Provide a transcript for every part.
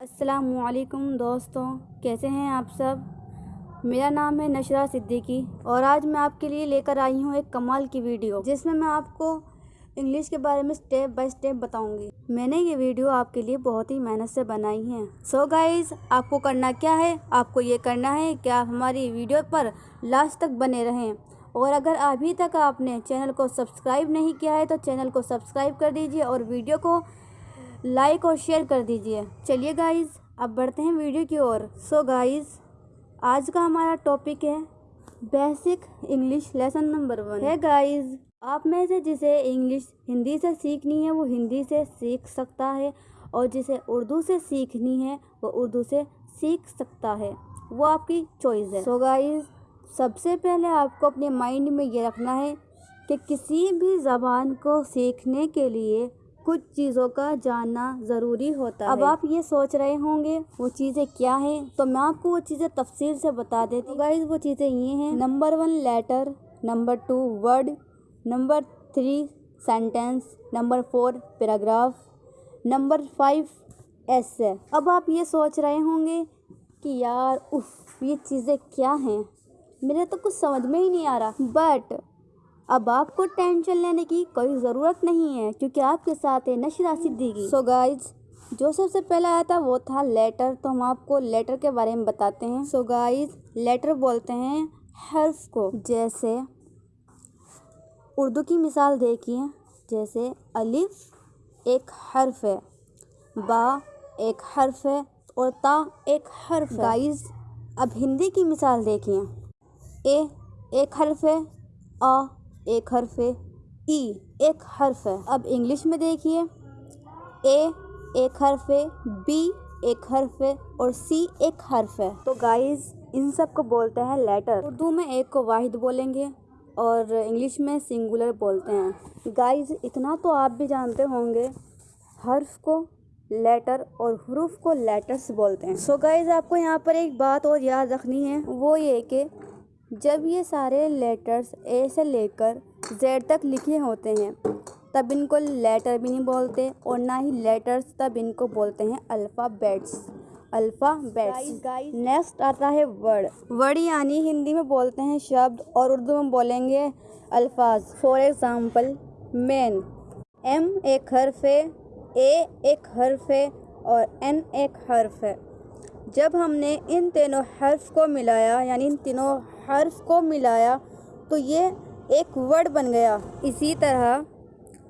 असलकुम दोस्तों, कैसे हैं आप सब? मेरा नाम है नशरा सिद्दीकी और आज मैं आपके लिए लेकर आई हूँ एक कमाल की वीडियो, जिसमें मैं आपको इंग्लिश के बारे में स्टेप बाय स्टेप बताऊँगी। मैंने ये वीडियो आपके लिए बहुत ही मेहनत से बनाई है। सो so गाइज़ आपको करना क्या है? आपको ये करना है कि आप हमारी वीडियो पर लास्ट तक बने रहें। और अगर अभी तक आपने चैनल को सब्सक्राइब नहीं किया है तो चैनल को सब्सक्राइब कर दीजिए और वीडियो को लाइक और शेयर कर दीजिए। चलिए गाइज़ अब बढ़ते हैं वीडियो की ओर। सो गाइज़ आज का हमारा टॉपिक है basic English lesson number one है गाइज़ आप में से जिसे इंग्लिश हिंदी से सीखनी है, वो हिंदी से सीख सकता है और जिसे उर्दू से सीखनी है, वो उर्दू से सीख सकता है। वो आपकी चॉइस है। सो गाइज़ सबसे पहले आपको अपने माइंड में ये रखना है कि किसी भी ज़बान को सीखने के लिए कुछ चीज़ों का जानना ज़रूरी होता है। अब आप ये सोच रहे होंगे वो चीज़ें क्या हैं? तो मैं आपको वो चीज़ें तफसील से बता देती हूँ। गाइज़ वो चीज़ें ये हैं। Number one letter number two word number three sentence number four paragraph number five S अब आप ये सोच रहे होंगे कि यार उफ ये चीज़ें क्या हैं? मेरे तो कुछ समझ में ही नहीं आ रहा। बट अब आपको टेंशन लेने की कोई ज़रूरत नहीं है, क्योंकि आपके साथ है नशरा सिद्दीकी। सो गाइज़ जो सबसे पहला आया था वो था लेटर तो हम आपको लेटर के बारे में बताते हैं। सो गाइज़ लेटर बोलते हैं हर्फ को। जैसे, उर्दू की मिसाल देखिए, जैसे अलिफ एक हर्फ है, बा एक हर्फ है और ता एक हर्फ गाइज़ अब हिंदी की मिसाल देखिए, ए एक हर्फ है, आ एक हर्फ है। ई एक हर्फ है। अब इंग्लिश में देखिए। ए एक हर्फ है। बी एक हर्फ है। और सी एक हर्फ है। तो गाइस इन सबको बोलते हैं लेटर उर्दू में एक को वाहिद बोलेंगे और इंग्लिश में सिंगुलर बोलते हैं। गाइस इतना तो आप भी जानते होंगे। हर्फ को लेटर और हरूफ को लेटर्स बोलते हैं। सो so गाइज़ आपको यहाँ पर एक बात और याद रखनी है। वो ये कि जब ये सारे लेटर्स ए से लेकर जेड तक लिखे होते हैं तब इनको लेटर भी नहीं बोलते और ना ही लेटर्स तब इनको बोलते हैं अल्फ़ाबेट्स अल्फ़ाबेट्स नेक्स्ट आता है वर्ड वर्ड यानी हिंदी में बोलते हैं शब्द और उर्दू में बोलेंगे अल्फाज। फॉर एग्ज़ाम्पल मैन एम एक हर्फ है ए एक हर्फ है और एन एक हर्फ है। जब हमने इन तीनों हर्फ को मिलाया, यानी इन तीनों हर्फ को मिलाया तो ये एक वर्ड बन गया। इसी तरह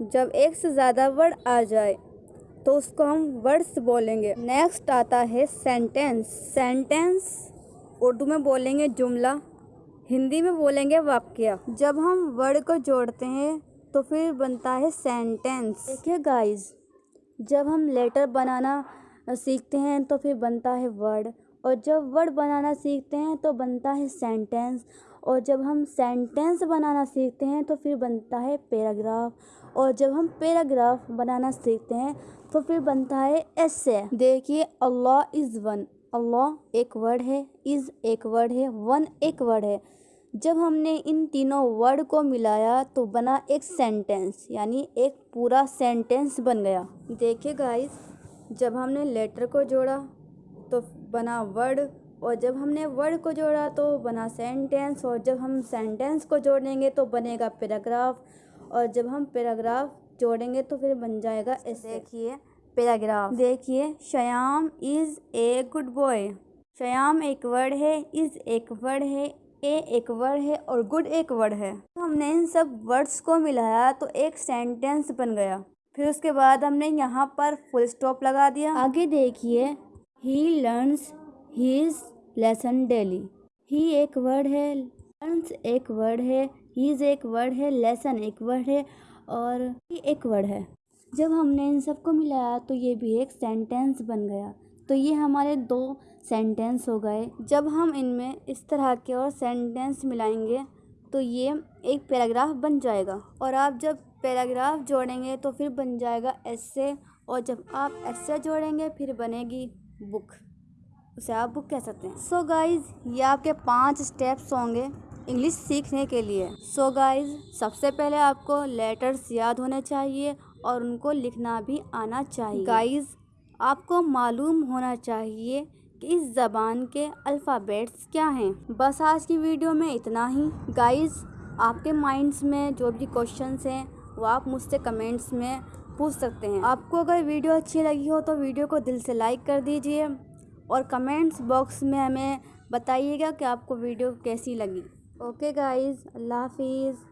जब एक से ज़्यादा वर्ड आ जाए तो उसको हम वर्ड्स बोलेंगे। नेक्स्ट आता है सेंटेंस। सेंटेंस उर्दू में बोलेंगे जुमला, हिंदी में बोलेंगे वाक्य। जब हम वर्ड को जोड़ते हैं तो फिर बनता है सेंटेंस। देखिए गाइस जब हम लेटर बनाना सीखते हैं तो फिर बनता है वर्ड। और जब वर्ड बनाना सीखते हैं तो बनता है सेंटेंस। और जब हम सेंटेंस बनाना सीखते हैं तो फिर बनता है पैराग्राफ। और जब हम पैराग्राफ बनाना सीखते हैं तो फिर बनता है ऐसे। देखिए, अल्लाह इज़ वन। अल्लाह एक वर्ड है, इज़ एक वर्ड है, वन एक वर्ड है। जब हमने इन तीनों वर्ड को मिलाया तो बना एक सेंटेंस, यानी एक पूरा सेंटेंस बन गया। देखिए गाइस जब हमने लेटर को जोड़ा तो बना वर्ड और जब हमने वर्ड को जोड़ा तो बना सेंटेंस और जब हम सेंटेंस को जोड़ेंगे तो बनेगा पैराग्राफ और जब हम पैराग्राफ जोड़ेंगे तो फिर बन जाएगा ऐसे देखिए पैराग्राफ देखिए Shyam is a good boy Shyam एक वर्ड है इज़ एक वर्ड है ए एक वर्ड है और गुड एक वर्ड है. तो हमने इन सब वर्ड्स को मिलाया तो एक सेंटेंस बन गया. फिर उसके बाद हमने यहाँ पर फुल स्टॉप लगा दिया। आगे देखिए। He learns his lesson daily he एक वर्ड है। लर्नस एक वर्ड है। हीज एक वर्ड है। लेसन एक वर्ड है। और ही एक वर्ड है। जब हमने इन सबको मिलाया तो ये भी एक सेंटेंस बन गया। तो ये हमारे दो सेंटेंस हो गए। जब हम इनमें इस तरह के और सेंटेंस मिलाएँगे तो ये एक पैराग्राफ बन जाएगा। और आप जब पैराग्राफ जोड़ेंगे तो फिर बन जाएगा ऐसे और जब आप ऐसे जोड़ेंगे, फिर बनेगी बुक। उसे आप बुक कह सकते हैं। सो so गाइज़ ये आपके पाँच स्टेप्स होंगे इंग्लिश सीखने के लिए। सो so गाइज़ सबसे पहले आपको लेटर्स याद होने चाहिए और उनको लिखना भी आना चाहिए। गाइज़ आपको मालूम होना चाहिए कि इस ज़बान के अल्फ़ाबेट्स क्या हैं। बस आज की वीडियो में इतना ही। गाइज़ आपके माइंड्स में जो भी क्वेश्चंस हैं वो आप मुझसे कमेंट्स में पूछ सकते हैं। आपको अगर वीडियो अच्छी लगी हो तो वीडियो को दिल से लाइक कर दीजिए और कमेंट्स बॉक्स में हमें बताइएगा कि आपको वीडियो कैसी लगी। ओके गाइज़ अल्लाह हाफिज़।